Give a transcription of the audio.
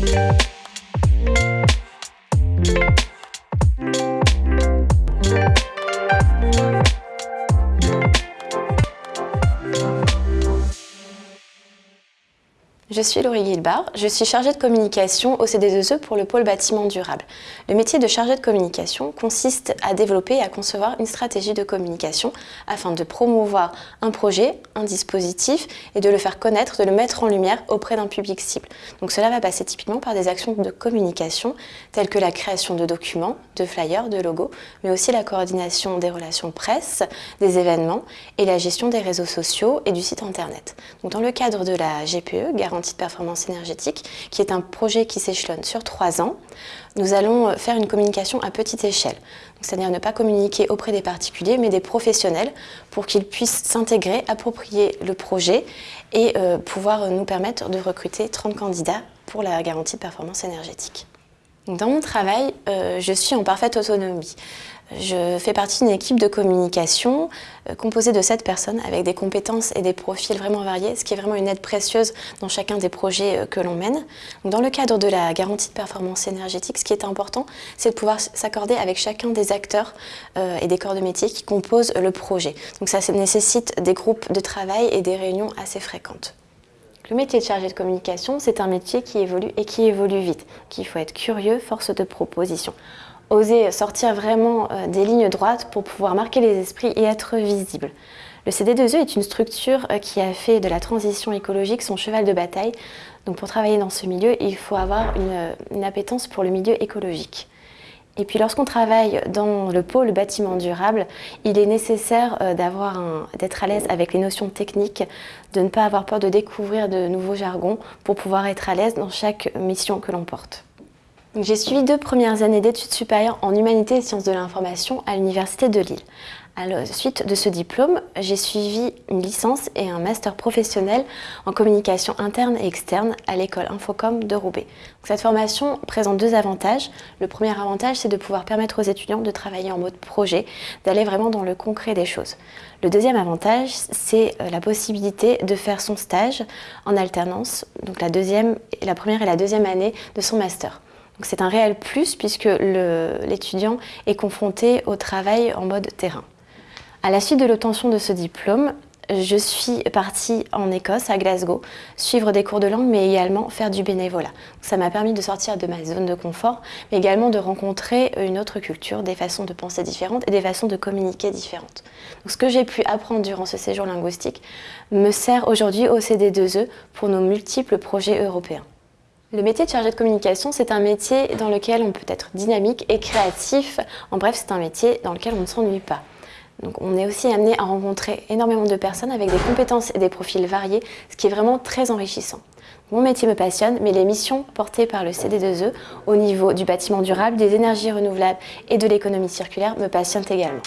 Thank you. Je suis Laurie Guilbard, je suis chargée de communication au CD2E pour le pôle bâtiment durable. Le métier de chargée de communication consiste à développer et à concevoir une stratégie de communication afin de promouvoir un projet, un dispositif et de le faire connaître, de le mettre en lumière auprès d'un public cible. Donc cela va passer typiquement par des actions de communication telles que la création de documents, de flyers, de logos, mais aussi la coordination des relations presse, des événements et la gestion des réseaux sociaux et du site internet. Donc dans le cadre de la GPE, de performance énergétique, qui est un projet qui s'échelonne sur trois ans. Nous allons euh, faire une communication à petite échelle, c'est-à-dire ne pas communiquer auprès des particuliers, mais des professionnels, pour qu'ils puissent s'intégrer, approprier le projet et euh, pouvoir nous permettre de recruter 30 candidats pour la garantie de performance énergétique. Dans mon travail, euh, je suis en parfaite autonomie. Je fais partie d'une équipe de communication euh, composée de 7 personnes avec des compétences et des profils vraiment variés, ce qui est vraiment une aide précieuse dans chacun des projets euh, que l'on mène. Dans le cadre de la garantie de performance énergétique, ce qui est important, c'est de pouvoir s'accorder avec chacun des acteurs et des corps de métier qui composent le projet. Donc ça nécessite des groupes de travail et des réunions assez fréquentes. Le métier de chargé de communication, c'est un métier qui évolue et qui évolue vite. Qu'il faut être curieux, force de proposition. Oser sortir vraiment euh, des lignes droites pour pouvoir marquer les esprits et être visible. Le CD2E est une structure euh, qui a fait de la transition écologique son cheval de bataille. Donc pour travailler dans ce milieu, il faut avoir une, une appétence pour le milieu écologique. Et puis lorsqu'on travaille dans le pôle bâtiment durable, il est nécessaire euh, d'être à l'aise avec les notions techniques, de ne pas avoir peur de découvrir de nouveaux jargons pour pouvoir être à l'aise dans chaque mission que l'on porte. J'ai suivi deux premières années d'études supérieures en humanité et sciences de l'information à l'Université de Lille. À la suite de ce diplôme, j'ai suivi une licence et un master professionnel en communication interne et externe à l'école Infocom de Roubaix. Cette formation présente deux avantages. Le premier avantage, c'est de pouvoir permettre aux étudiants de travailler en mode projet, d'aller vraiment dans le concret des choses. Le deuxième avantage, c'est euh, la possibilité de faire son stage en alternance, donc la, première et la deuxième année de son master. C'est un réel plus puisque l'étudiant est confronté au travail en mode terrain. À la suite de l'obtention de ce diplôme, je suis partie en Écosse, à Glasgow, suivre des cours de langue, mais également faire du bénévolat. Ça m'a permis de sortir de ma zone de confort, mais également de rencontrer une autre culture, des façons de penser différentes et des façons de communiquer différentes. ce que j'ai pu apprendre durant ce séjour linguistique me sert aujourd'hui au CD2E pour nos multiples projets européens. Le métier de chargé de communication, c'est un métier dans lequel on peut être dynamique et créatif. En bref, c'est un métier dans lequel on ne s'ennuie pas. Donc on est aussi amené à rencontrer énormément de personnes avec des compétences et des profils variés, ce qui est vraiment très enrichissant. Mon métier me passionne, mais les missions portées par le CD2E au niveau du bâtiment durable, des énergies renouvelables et de l'économie circulaire me passionnent également.